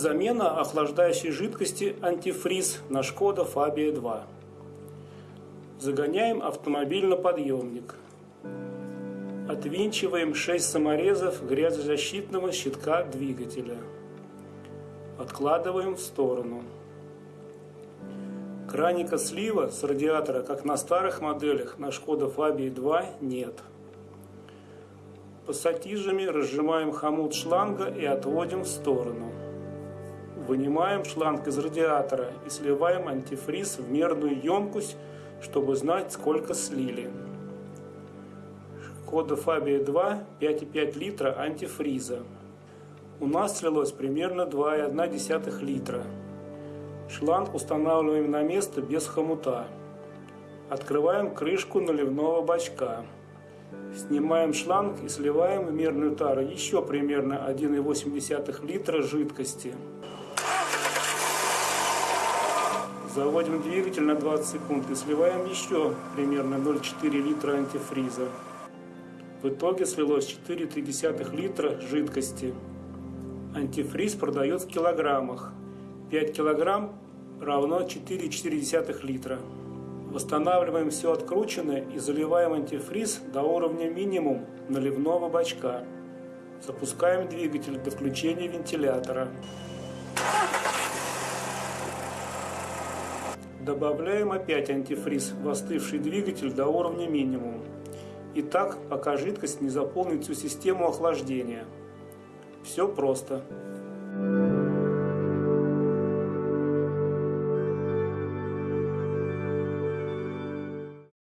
Замена охлаждающей жидкости антифриз на Шкода Фабия 2. Загоняем автомобиль на подъемник. Отвинчиваем 6 саморезов грязозащитного щитка двигателя. Откладываем в сторону. Краника слива с радиатора, как на старых моделях, на Шкода Фабии 2 нет. Пассатижами разжимаем хомут шланга и отводим в сторону. Вынимаем шланг из радиатора и сливаем антифриз в мерную емкость, чтобы знать, сколько слили. Шкода Фабия 2 5,5 литра антифриза. У нас слилось примерно 2,1 литра. Шланг устанавливаем на место без хомута. Открываем крышку наливного бачка. Снимаем шланг и сливаем в мерную тару еще примерно 1,8 литра жидкости. Заводим двигатель на 20 секунд и сливаем еще примерно 0,4 литра антифриза. В итоге слилось 4,3 литра жидкости. Антифриз продается в килограммах. 5 килограмм равно 4,4 литра. Восстанавливаем все открученное и заливаем антифриз до уровня минимум наливного бачка. Запускаем двигатель до включения вентилятора. Добавляем опять антифриз в остывший двигатель до уровня минимум. И так, пока жидкость не заполнит всю систему охлаждения. Все просто.